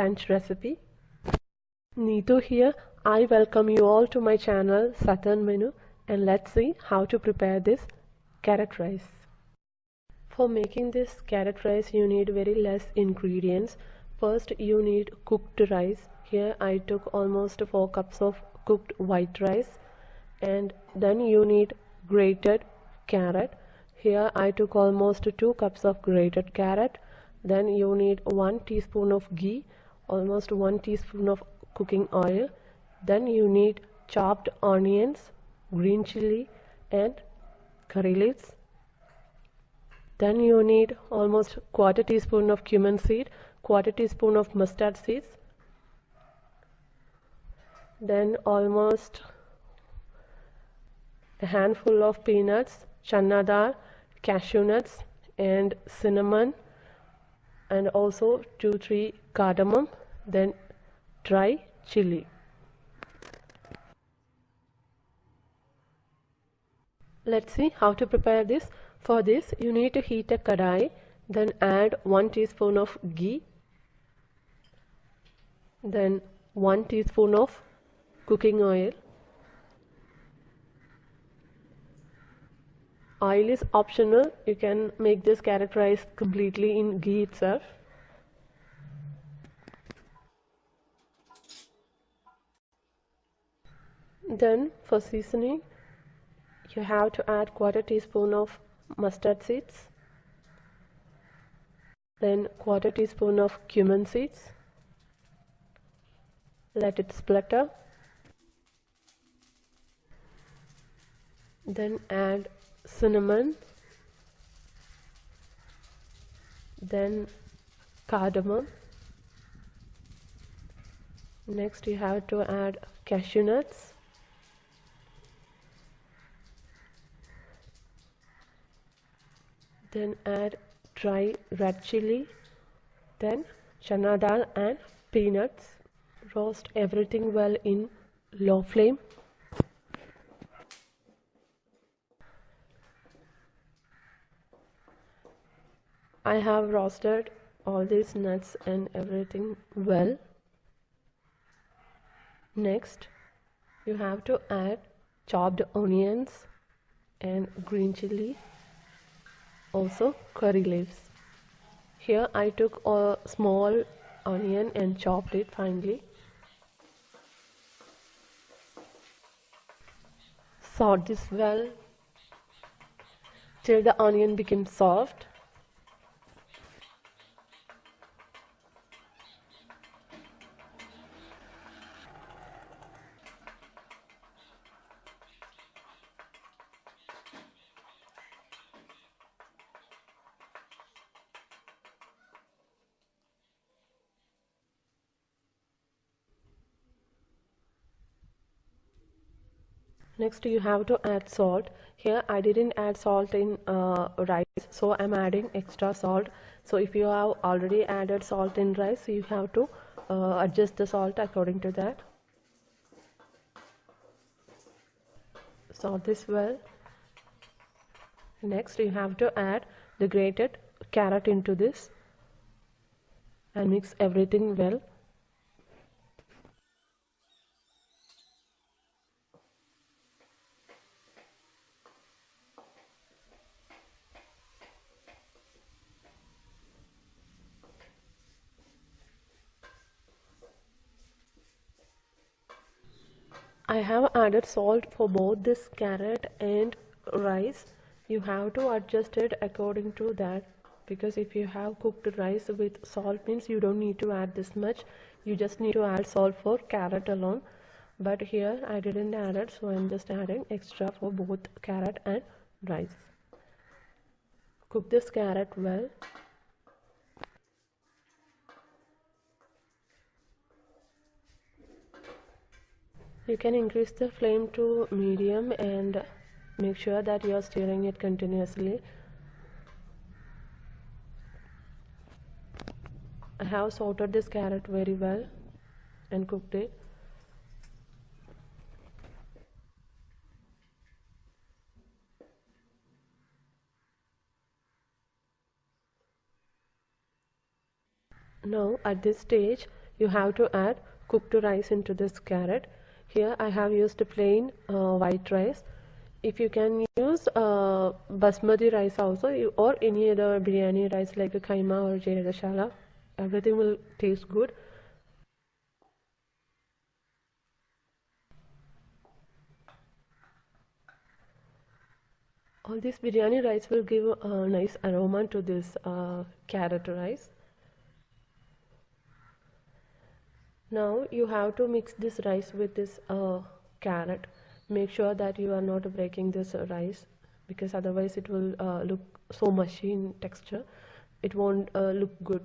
lunch recipe. Neetu here. I welcome you all to my channel Southern Menu and let's see how to prepare this carrot rice. For making this carrot rice you need very less ingredients. First you need cooked rice. Here I took almost 4 cups of cooked white rice and then you need grated carrot. Here I took almost 2 cups of grated carrot. Then you need 1 teaspoon of ghee, almost 1 teaspoon of cooking oil. Then you need chopped onions, green chili and curry leaves. Then you need almost quarter teaspoon of cumin seed, quarter teaspoon of mustard seeds. Then almost a handful of peanuts, chana dal, cashew nuts and cinnamon and also 2-3 cardamom then dry chili. Let's see how to prepare this. For this you need to heat a kadai then add 1 teaspoon of ghee then 1 teaspoon of cooking oil oil is optional. You can make this carrot rice completely in ghee itself. Then for seasoning you have to add quarter teaspoon of mustard seeds. Then quarter teaspoon of cumin seeds. Let it splutter then add cinnamon then cardamom. Next you have to add cashew nuts. Then add dry red chili then chana dal and peanuts. Roast everything well in low flame I have roasted all these nuts and everything well. Next you have to add chopped onions and green chili also curry leaves. Here I took a small onion and chopped it finely. Saute this well till the onion becomes soft next you have to add salt. Here I didn't add salt in uh, rice so I'm adding extra salt. So if you have already added salt in rice you have to uh, adjust the salt according to that. Salt this well. Next you have to add the grated carrot into this and mix everything well I have added salt for both this carrot and rice. You have to adjust it according to that because if you have cooked rice with salt means you don't need to add this much. You just need to add salt for carrot alone. But here I didn't add it so I'm just adding extra for both carrot and rice. Cook this carrot well you can increase the flame to medium and make sure that you are stirring it continuously. I have sauteed this carrot very well and cooked it. Now at this stage you have to add cooked rice into this carrot here I have used plain uh, white rice. If you can use uh, basmati rice also or any other biryani rice like a kaima or jeeragashala everything will taste good. All this biryani rice will give a nice aroma to this uh, carrot rice now you have to mix this rice with this uh, carrot. Make sure that you are not breaking this uh, rice because otherwise it will uh, look so mushy in texture. It won't uh, look good